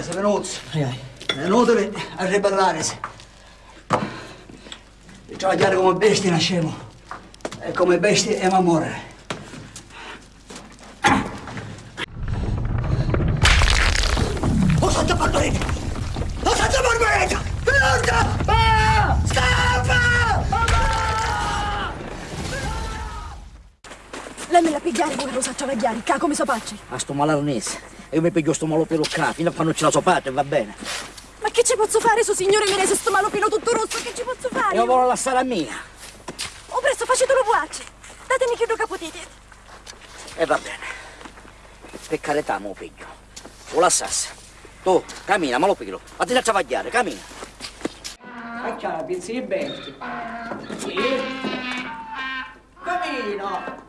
ribellarsi, Venuzio. È inutile a ribellarsi. Travagliare come bestie nascemo. E come bestie è a morire. Lei me la pigliare pure lo sa travagliare, ca come so faccio? A sto malanese. E io mi piglio sto malopelo qua, fino a quando ce la so fatta e va bene. Ma che ci posso fare, suo signore mi rese sto malopino tutto rosso, che ci posso fare? Io voglio lasciare a mia. Oh, presto, facetelo vuace. Datemi che che potete. E va bene. Per carità, mo piglio. O lasciassi. Tu, cammina, ma lo piglio. Fatti a travagliare, cammina. Ma c'è la pizza di. Sì. Cammina!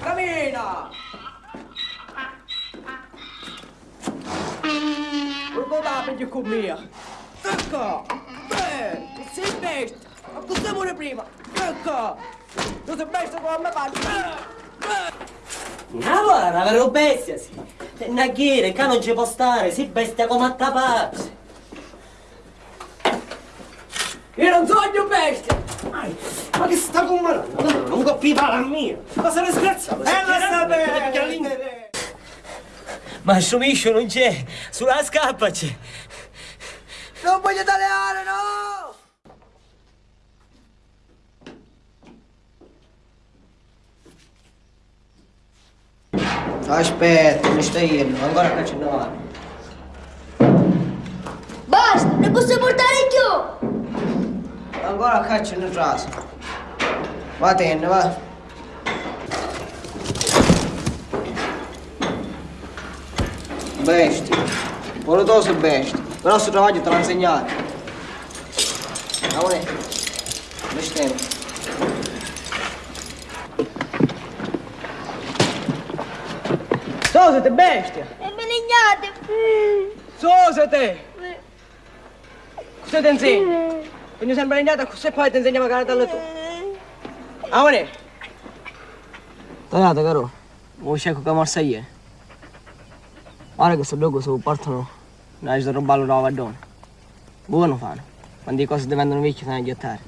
Cammina! Non pigli con mia. Ecco! Beh, sei bestia! Ma cosa vuole prima? Ecco! Tu sei bestia come me fai! Ma guarda, vero bestia, sì. Naghiere, che non ci può stare, si bestia come a tapazzi. Io non sogno bestia! Ma che sta con malano? Non colpiva la mia. Ma sei scherzato? Eh, lo sta bene! Ma Sciumiscio non c'è, sulla scappa c'è. Non voglio tagliare, no! Aspetta, mi stai indo, ancora che ce ne va. Basta, ne posso portare più! Ancora caccia nel raso. Va tenne, va. Bestia. Voletoso bestia. Però sto travaglio te l'ho insegnato. Amore, bestemmo. Sosete, bestia! E benignate! Sosete! Cosa ti insegno? Quindi sempre legnata così poi ti insegniamo a cantare tu. Amore! Tagliate, caro. Vuoi cerco che morsa ieri? Guarda che sto dopo se portano una di roballo da vadone. Buono fanno. Quando le cose diventano vecchie fanno a giottare.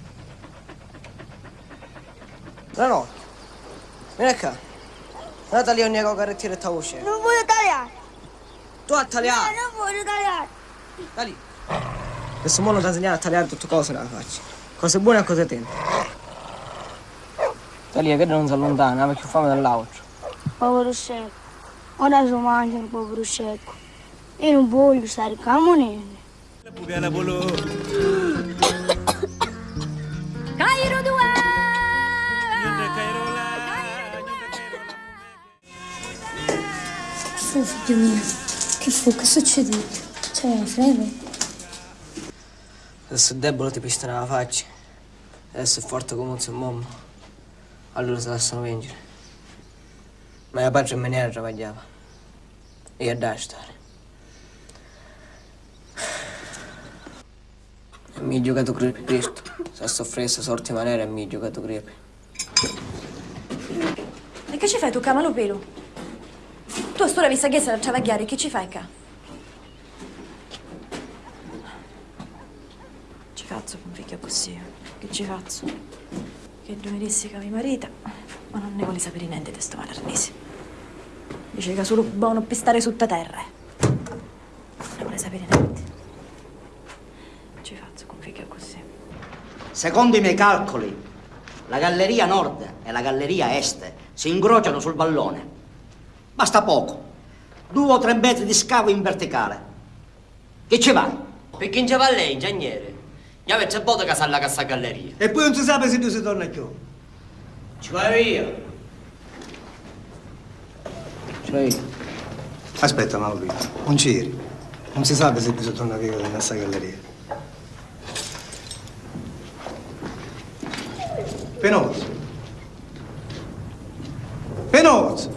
No, no. Vieni qua. Non tagliare un nego carrettiere e ta voce. Non voglio tagliare! Tu a No, tagliare! non voglio tagliare! Da lì. Questo mondo ti ha insegnato a tagliare tutte cose nella faccia. Cose buone e cose tente. Lì, che non si allontana, perché fame dall'altro. Povero secco. Ora si mangia un povero secco. Io non voglio stare moneta. Cairo 2! fu, figlio mio? Che fu? Che succede? C'è la freddo? Adesso è debole ti pista nella faccia. Adesso è forte come un suo mamma. Allora si lasciano vincere. Ma mio padre in maniera travagliava. E a da stare. E mi ha giocato crepe questo. Se soffresse sorti maniera e mi ha giocato crepe. E che ci fai tu, camalo pelo? Tu a sto vista che sei a travagliare, che ci fai qua? Faccio con un figlio così, che ci faccio? Che dissi che mi marita, ma non ne vuole sapere niente di sto malarnese. Dice che è solo buono per stare sotto terra. Non ne vuole sapere niente. Ci faccio con un figlio così. Secondo i miei calcoli, la galleria nord e la galleria est si incrociano sul vallone. Basta poco. Due o tre metri di scavo in verticale. Che ci vai? Perché in va lei, ingegnere? Gli avete botta che sa alla cassa galleria. E poi non si sa se tu si torna più. Ci vai via. Cioè, Aspetta, Mauro, non c'eri. Non si sa se bisogna tornare via da questa galleria. Penoso. Penoso!